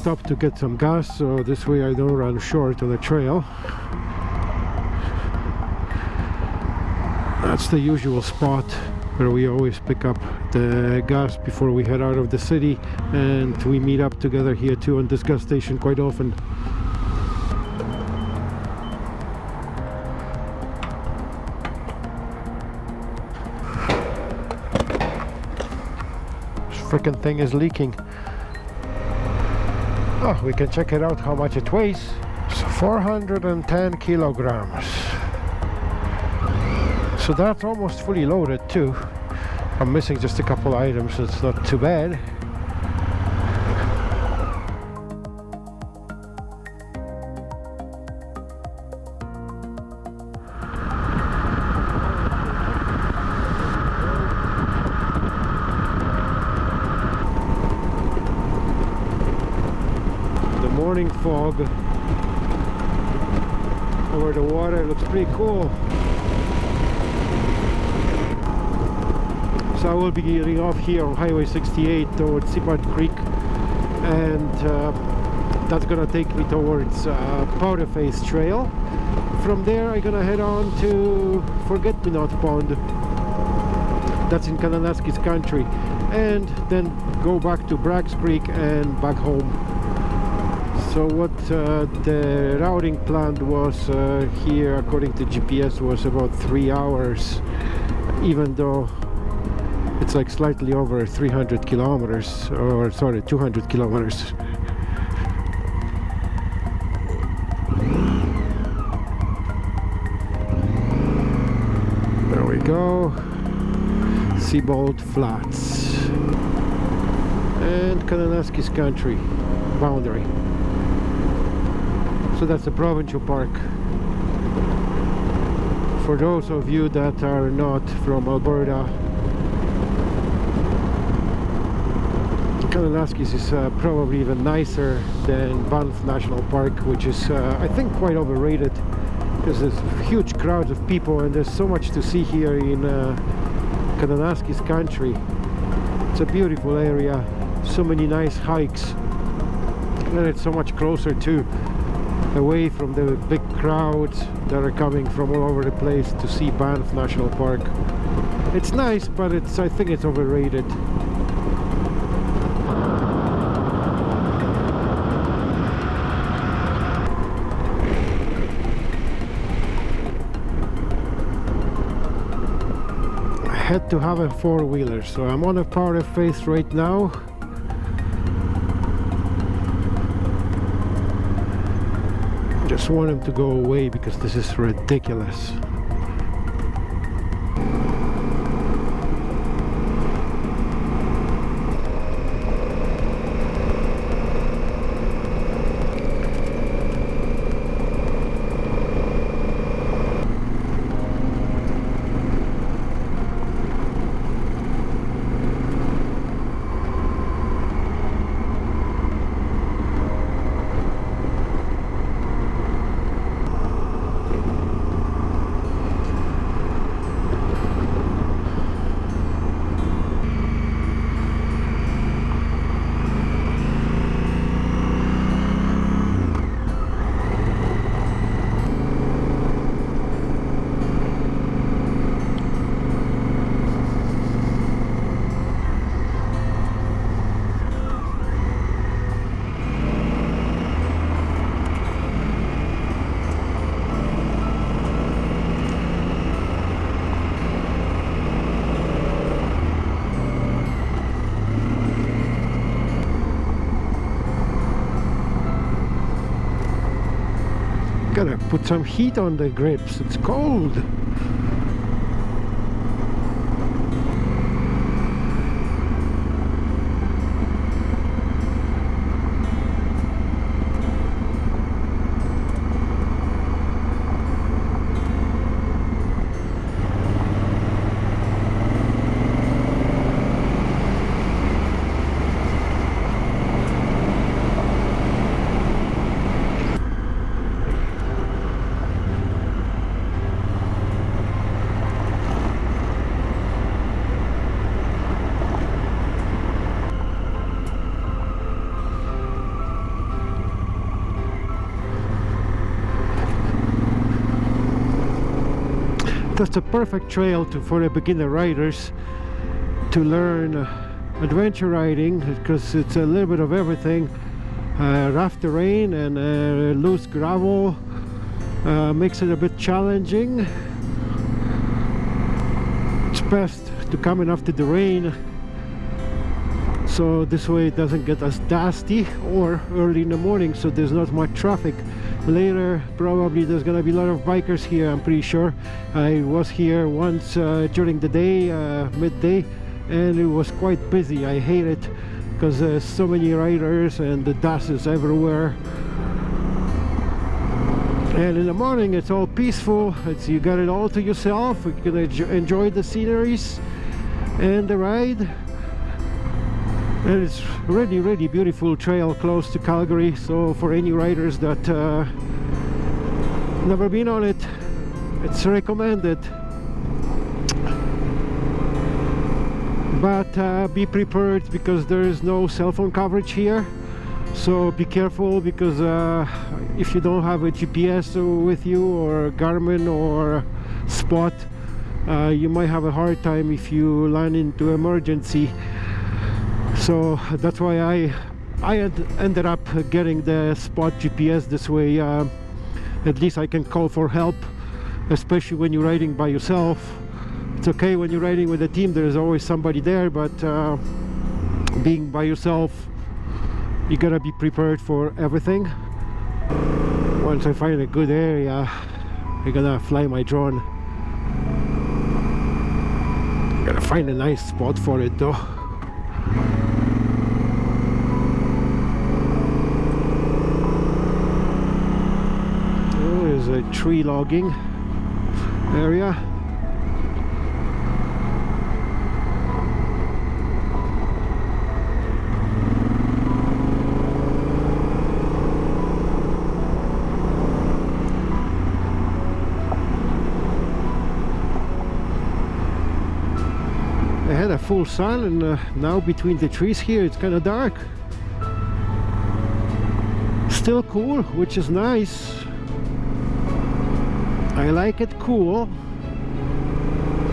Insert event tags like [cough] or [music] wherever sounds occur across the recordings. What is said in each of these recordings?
stop to get some gas so this way I don't run short on the trail. That's the usual spot where we always pick up the gas before we head out of the city and we meet up together here too on this gas station quite often. This freaking thing is leaking oh we can check it out how much it weighs. It's 410 kilograms. So that's almost fully loaded too. I'm missing just a couple items so it's not too bad morning fog. Over the water It looks pretty cool. So I will be getting off here on Highway 68 towards Sibbald Creek and uh, that's gonna take me towards uh, Powder Face Trail. From there I'm gonna head on to Forget Me Not Pond. That's in Kananaskis country. And then go back to Braggs Creek and back home so what uh, the routing plan was uh, here according to GPS was about three hours even though it's like slightly over 300 kilometers or sorry 200 kilometers. There we go. Sibbald Flats. And Kananaskis country boundary so that's the provincial park. For those of you that are not from Alberta Kananaskis is uh, probably even nicer than Banff National Park which is uh, I think quite overrated because there's huge crowds of people and there's so much to see here in uh, Kananaskis country. It's a beautiful area so many nice hikes and it's so much closer too away from the big crowds that are coming from all over the place to see Banff National Park. It's nice but it's I think it's overrated. I had to have a four-wheeler so I'm on a Powder Face right now just want him to go away because this is ridiculous gotta put some heat on the grips it's cold that's a perfect trail to for the beginner riders to learn uh, adventure riding because it's a little bit of everything. Uh, rough terrain and uh, loose gravel uh, makes it a bit challenging. It's best to come in after the rain. So this way it doesn't get as dusty or early in the morning so there's not much traffic later probably there's gonna be a lot of bikers here I'm pretty sure. I was here once uh, during the day uh, midday and it was quite busy. I hate it because there's so many riders and the dust is everywhere. And in the morning it's all peaceful. It's you got it all to yourself. You can enjoy the sceneries and the ride and it's really really beautiful trail close to Calgary. So for any riders that uh, never been on it it's recommended. But uh, be prepared because there is no cell phone coverage here. So be careful because uh, if you don't have a GPS with you or Garmin or Spot uh, you might have a hard time if you land into emergency so that's why I I ended up getting the spot GPS this way uh, at least I can call for help especially when you're riding by yourself. It's okay when you're riding with a team there's always somebody there but uh, being by yourself you gotta be prepared for everything. Once I find a good area I'm gonna fly my drone. Gotta find a nice spot for it though a tree logging area. I had a full sun and uh, now between the trees here it's kind of dark. Still cool which is nice I like it cool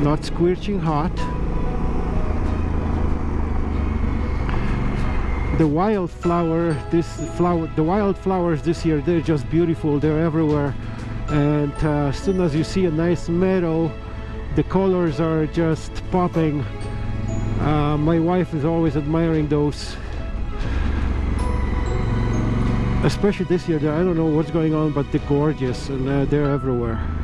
not scorching hot. The wildflower this flower the wildflowers this year they're just beautiful they're everywhere. And uh, as soon as you see a nice meadow the colors are just popping. Uh, my wife is always admiring those. Especially this year I don't know what's going on but they're gorgeous and uh, they're everywhere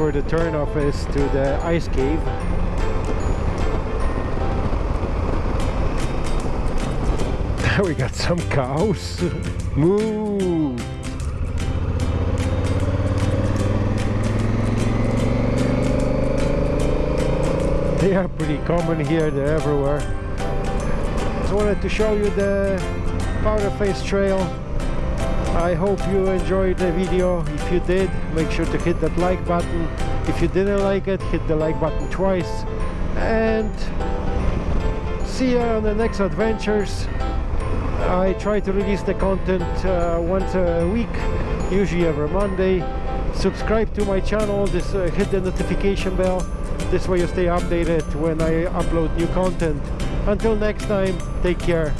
where the turnoff is to the ice cave. There [laughs] we got some cows. [laughs] Moo. They are pretty common here they're everywhere. Just wanted to show you the powder face trail I hope you enjoyed the video. If you did, make sure to hit that like button. If you didn't like it, hit the like button twice. And see you on the next adventures. I try to release the content uh, once a week, usually every Monday. Subscribe to my channel, this uh, hit the notification bell. This way you stay updated when I upload new content. Until next time, take care.